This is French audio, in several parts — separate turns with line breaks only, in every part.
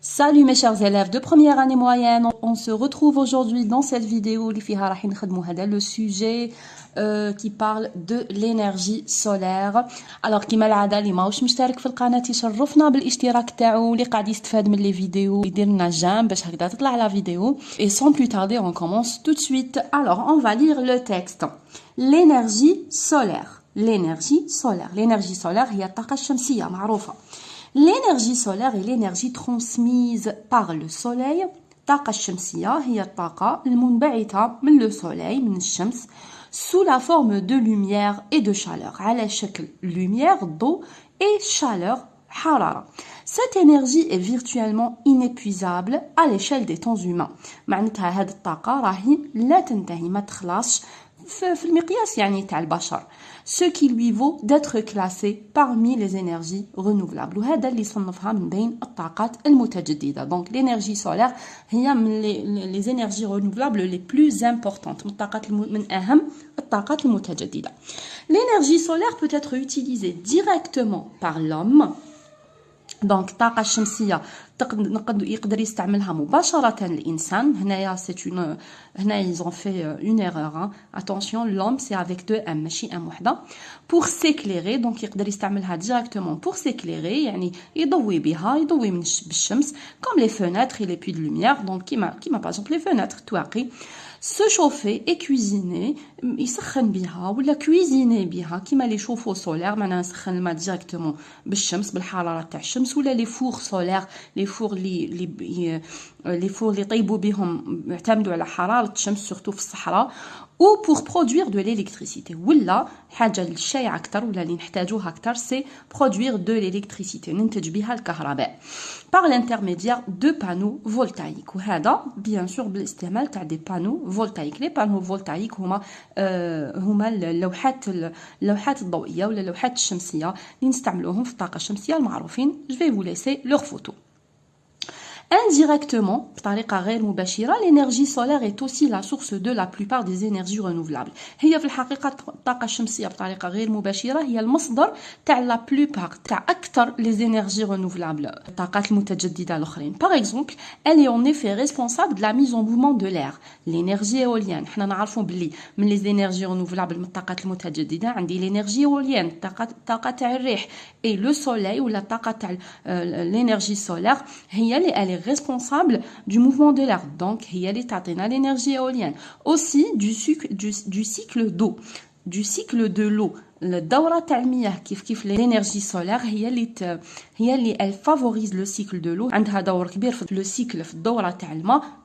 Salut mes chers élèves de première année moyenne, on se retrouve aujourd'hui dans cette vidéo le sujet euh, qui parle de l'énergie solaire alors كما العاده اللي ماهوش مشترك في القناه يشرفنا بالاشتراك تاعو اللي قاعد يستفاد من لي فيديو يدير لنا جيم باش هكذا تطلع لا فيديو et sans plus tarder on commence tout de suite alors on va lire le texte l'énergie solaire l'énergie solaire l'énergie solaire هي الطاقه الشمسيه معروفه L'énergie solaire est l'énergie transmise par le soleil. الطاقة الشمسية هي الطاقة المنبعثة من le soleil من الشمس sous la forme de lumière et de chaleur على شكل lumière, d'eau et chaleur حرارة. Cette énergie est virtuellement inépuisable à l'échelle des temps humains. معناتها هذه الطاقة راهي لا تنتهي ما تخلصش في المقياس يعني تاع البشر ce qui lui vaut d'être classé parmi les énergies renouvelables وهذا اللي صنفها من بين الطاقات المتجددة donc l'énergie solaire هي من les, les énergies renouvelables les plus importantes من الطاقات من أهم الطاقات المتجددة l'énergie solaire peut être utilisée directement par l'homme دونك الطاقه الشمسيه نقدر يقدر يستعملها مباشرة الإنسان. هنايا سي اون هنا ايزون في اون ايرور اتونسيون لوم سي افيك دو ام ماشي ام وحدة. بور سيكليري دونك يقدر يستعملها ديريكتومون بور سيكليري يعني يضوي بها يضوي من بالشمس كوم لي فوناتر لي بوي دو لوميير دونك كيما كيما باغ لي فوناتر تواقي se chauffer et cuisiner يسخن بها ولا كويزيني بها كيما لي شوفو سولير معناها نسخن الماء ديريكتومون بالشمس بالحرارة تاع الشمس ولا لي فور سولير لي فور لي لي لي فور اللي يطيبوا بهم يعتمدوا على حرارة الشمس سورتو في الصحراء ou pour produire de l'électricité. ولا حاجة الشائعه أكثر ولا اللي نحتاجوها أكثر سي produire de l'électricité. ننتج بها الكهرباء. Par l'intermédiaire de panneaux voltaïques. وهذا bien sûr بالاستعمال تاع دي panneaux voltaïques. Les panneaux voltaïques هما آه هما اللوحات اللوحات الضوئية ولا اللوحات الشمسية اللي نستعملوهم في الطاقة الشمسية المعروفين. Je vais vous laisser leur photo Indirectement, l'énergie solaire est aussi la source de la plupart des énergies renouvelables. هي في الحقيقة الطاقة الشمسية بطريقة غير مباشرة هي المصدر تاع la plupart تاع أكثر les énergies renouvelables الطاقات المتجددة الأخرين. Par exemple, elle est en effet responsable de la mise en mouvement de l'air. L'énergie éolienne, حنا نعرفوا بلي من les énergies renouvelables من الطاقات المتجددة عندي l'énergie éolienne الطاقة تاع الريح et le soleil ولا الطاقة تاع l'énergie solaire هي اللي est responsable du mouvement de l'air. Donc, il y a l'énergie éolienne. Aussi, du, sucre, du, du cycle d'eau. Du cycle de l'eau. Le daura kif kif l'énergie solaire, elle favorise le cycle de l'eau. Le cycle daura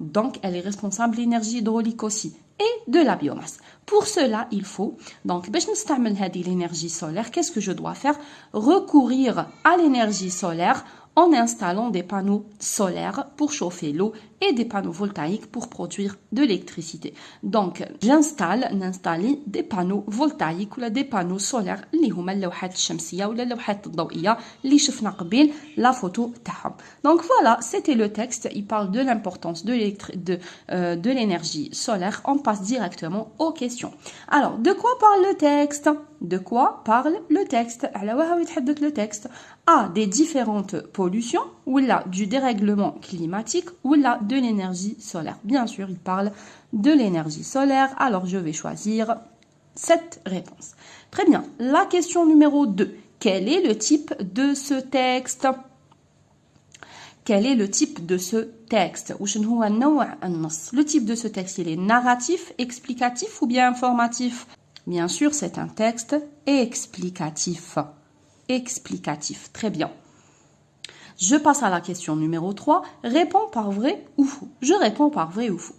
donc elle est responsable de l'énergie hydraulique aussi et de la biomasse. Pour cela, il faut donc l'énergie solaire. Qu'est-ce que je dois faire? Recourir à l'énergie solaire en installant des panneaux solaires pour chauffer l'eau et des panneaux voltaïques pour produire de l'électricité. Donc, j'installe, n'installe des panneaux voltaïques ou des panneaux solaires اللي هما اللوحات الشمسية ولا اللوحات الضوئية اللي شفنا قبل la photo تاعهم. Donc voilà, c'était le texte, il parle de l'importance de de, euh, de l'énergie solaire. On passe directement aux questions. Alors, de quoi parle le texte de quoi parle le texte? Le texte A des différentes pollutions ou là du dérèglement climatique ou là de l'énergie solaire. Bien sûr, il parle de l'énergie solaire. Alors je vais choisir cette réponse. Très bien. La question numéro 2. Quel est le type de ce texte? Quel est le type de ce texte? Le type de ce texte, il est narratif, explicatif ou bien informatif? Bien sûr, c'est un texte explicatif. Explicatif, très bien. Je passe à la question numéro 3. Réponds par vrai ou faux? Je réponds par vrai ou faux.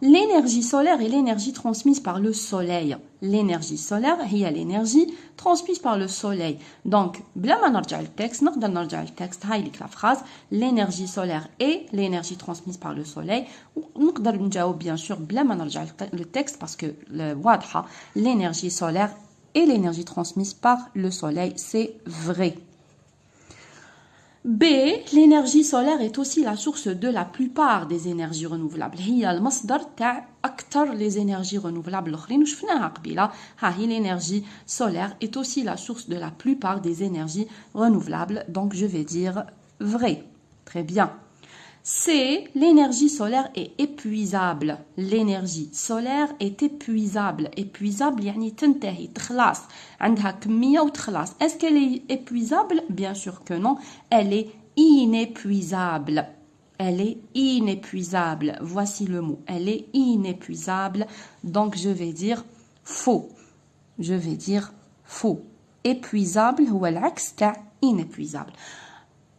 L'énergie solaire et l'énergie transmise par le soleil. L'énergie solaire et l'énergie transmise par le soleil. Donc, le texte, le texte, la phrase, l'énergie solaire et l'énergie transmise par le soleil. Nous bien sûr le texte parce que le l'énergie solaire et l'énergie transmise par le soleil, c'est vrai. B. L'énergie solaire est aussi la source de la plupart des énergies renouvelables. هي المصدر تاع أكثر les énergies renouvelables الآخرين وشفناها قبيلة. ها هي l'énergie solaire est aussi la source de la plupart des énergies renouvelables. Donc je vais dire vrai. Très bien. C, l'énergie solaire est épuisable. L'énergie solaire est épuisable. Épuisable, يعني تنتهي تخلص عندها كمية وتخلص. Est-ce qu'elle est épuisable Bien sûr que non. Elle est inépuisable. Elle est inépuisable. Voici le mot. Elle est inépuisable. Donc je vais dire faux. Je vais dire faux. Épuisable ou l'axe inépuisable.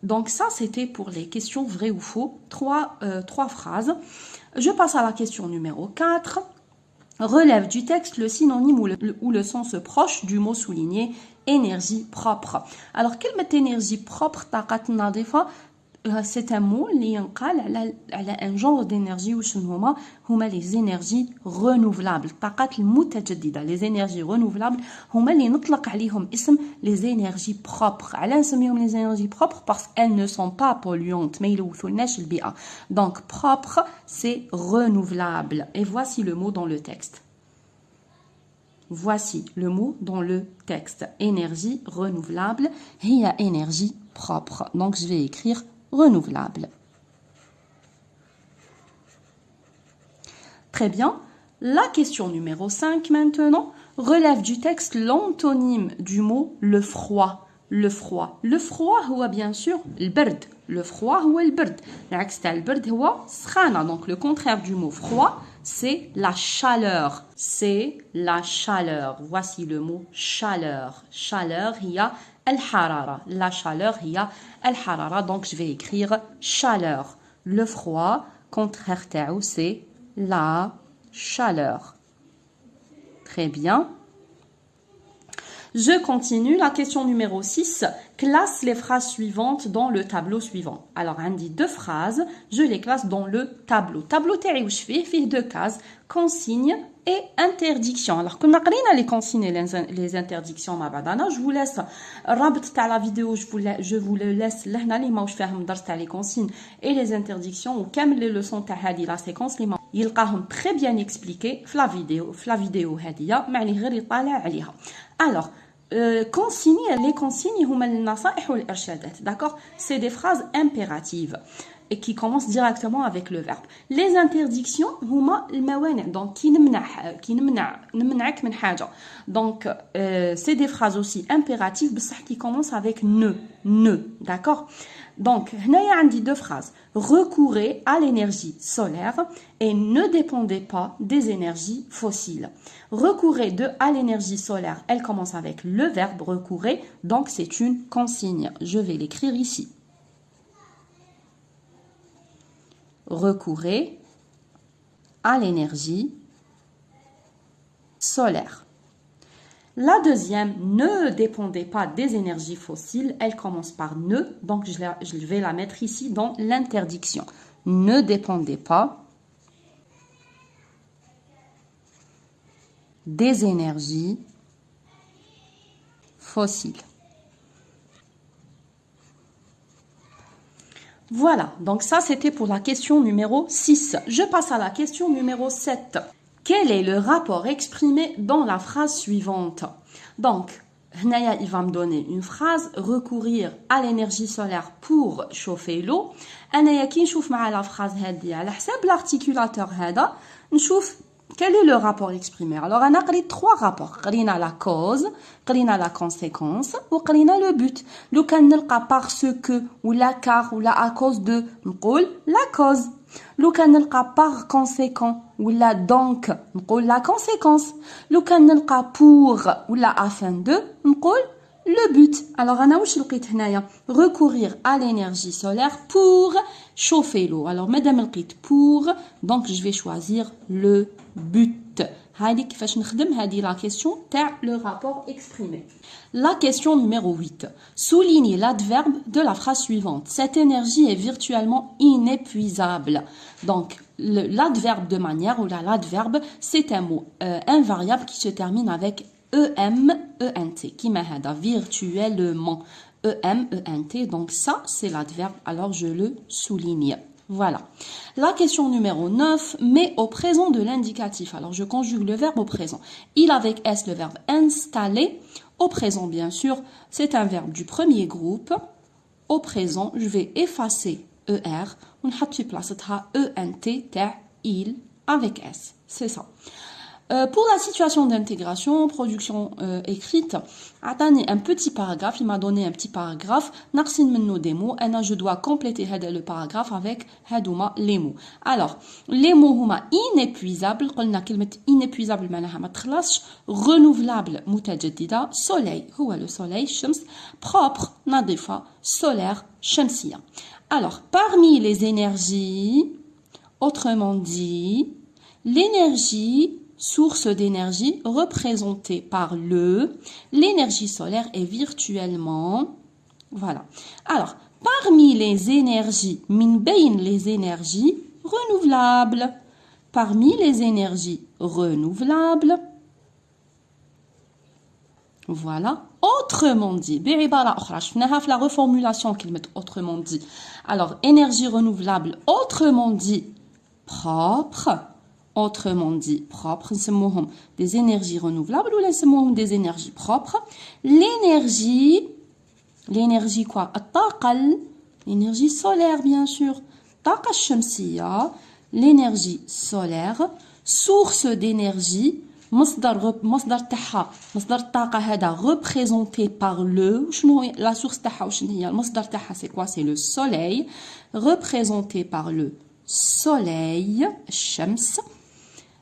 Donc ça, c'était pour les questions vraies ou faux. Trois, euh, phrases. Je passe à la question numéro 4. Relève du texte le synonyme ou le, sens proche du mot souligné énergie propre. Alors, quelle énergie propre c'est un mot qui ينقال على un genre d'énergie وشنو هما هما les énergies renouvelables الطاقات المتجدده les énergies renouvelables هما اللي نطلق عليهم اسم les énergies propres على نسميهم les énergies propres parce qu'elles ne sont pas polluantes ما يلوثولناش البيئه donc propre c'est renouvelable et voici le mot dans le texte Voici le mot dans le texte. Énergie renouvelable. Il y a énergie propre. Donc, je vais écrire renouvelable. Très bien. La question numéro 5 maintenant relève du texte l'antonyme du mot le froid. Le froid. Le froid, ou bien sûr le bird. Le froid, ou le bird. Donc le contraire du mot froid, c'est la chaleur. C'est la chaleur. Voici le mot chaleur. Chaleur, il y a al-harara. La chaleur, il y a al-harara. Donc, je vais écrire chaleur. Le froid, contraire c'est la chaleur. Très bien. Je continue. La question numéro 6. Classe les phrases suivantes dans le tableau suivant. Alors, on deux phrases. Je les classe dans le tableau. Tableau fais fait deux cases. Consigne et interdiction. Alors, qu'on a les consignes et les interdictions, ma badana, je vous laisse, rabt la vidéo, je vous, je le laisse, là, les faire les consignes et les interdictions, ou comme les leçons tahadi, la séquence, les sont très bien expliqués, la vidéo, la vidéo hadia, mais les Alors, euh, consignes, les consignes? C'est des phrases impératives et qui commence directement avec le verbe. Les interdictions, donc qui Donc euh, c'est des phrases aussi impératives qui commencent avec ne, ne, d'accord? Donc, y a deux phrases. Recourez à l'énergie solaire et ne dépendez pas des énergies fossiles. Recourez de à l'énergie solaire, elle commence avec le verbe recourez, donc c'est une consigne. Je vais l'écrire ici. Recourez à l'énergie solaire. La deuxième, ne dépendez pas des énergies fossiles. Elle commence par ne, donc je vais la mettre ici dans l'interdiction. Ne dépendez pas des énergies fossiles. Voilà, donc ça c'était pour la question numéro 6. Je passe à la question numéro 7. Quel est le rapport exprimé dans la phrase suivante Donc, Hnaya, il va me donner une phrase, recourir à l'énergie solaire pour chauffer l'eau. أنا كي نشوف مع la phrase هذه على حساب l'articulateur هذا نشوف quel est le rapport exprimé? Alors, on a trois rapports. On a la cause, on a la conséquence, ou on a le but. Le can parce que, ou la car, ou la à cause de, on la cause. Le can par conséquent, ou la donc, on la conséquence. Le can pour, ou la afin de, on le but. Alors, on a recourir à l'énergie solaire pour chauffer l'eau. Alors, madame pour, donc je vais choisir le but. la question le rapport exprimé. La question numéro 8. Soulignez l'adverbe de la phrase suivante. Cette énergie est virtuellement inépuisable. Donc, l'adverbe de manière ou l'adverbe, c'est un mot euh, invariable qui se termine avec E-M-E-N-T. Qui m'a virtuellement. E-M-E-N-T. Donc ça, c'est l'adverbe. Alors je le souligne. Voilà. La question numéro 9, mais au présent de l'indicatif. Alors, je conjugue le verbe au présent. Il avec S, le verbe installer. Au présent, bien sûr, c'est un verbe du premier groupe. Au présent, je vais effacer ER. On place ENT, il, avec S. C'est ça. euh, pour la situation d'intégration, production euh, écrite, donné un petit paragraphe, il m'a donné un petit paragraphe, narsin menno des mots, et je dois compléter le paragraphe avec les mots. Alors, les mots huma inépuisables, قلنا كلمة inépuisable معناها ما تخلصش, renouvelable متجددة, soleil هو le soleil, شمس, propre, nadifa, solaire, شمسية. Alors, parmi les énergies, autrement dit, l'énergie source d'énergie représentée par le, l'énergie solaire est virtuellement, voilà. Alors, parmi les énergies, min les énergies renouvelables, parmi les énergies renouvelables, voilà. Autrement dit, la reformulation qu'il met autrement dit. Alors, énergie renouvelable, autrement dit, propre, autrement dit propres, des énergies renouvelables ou des énergies propres. L'énergie, l'énergie quoi L'énergie solaire bien sûr. l'énergie solaire, source d'énergie, مصدر مصدر تاعها مصدر الطاقه هذا représenté par le شنو la source تاعها وشنو هي المصدر تاعها c'est quoi c'est le soleil représenté par le soleil الشمس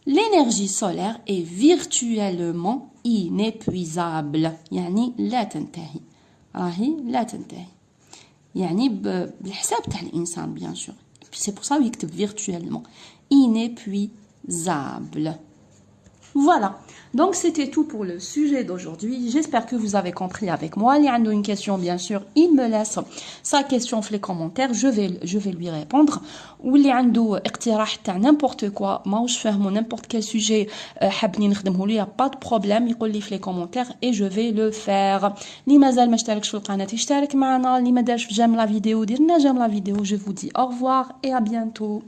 l'énergie solaire est virtuellement inépuisable يعني لا تنتهي راهي لا تنتهي يعني بالحساب تاع الانسان bien sûr c'est pour ça يكتب virtuellement inépuisable voilà donc c'était tout pour le sujet d'aujourd'hui. J'espère que vous avez compris avec moi. Il y a une question, bien sûr, il me laisse sa question dans les commentaires. Je vais, je vais lui répondre. Ou il y a n'importe quoi, moi je fais n'importe quel sujet, euh, il n'y a pas de problème. Il dit les commentaires et je vais le faire. Mazal j'aime la vidéo. Je vous dis au revoir et à bientôt.